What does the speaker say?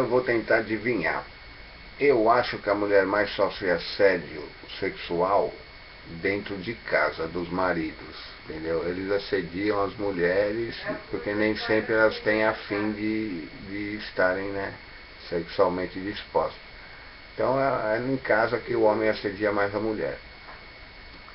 Eu vou tentar adivinhar. Eu acho que a mulher mais sofre assédio sexual dentro de casa, dos maridos, entendeu? Eles assediam as mulheres porque nem sempre elas têm a fim de, de estarem né, sexualmente dispostas. Então é, é em casa que o homem assedia mais a mulher.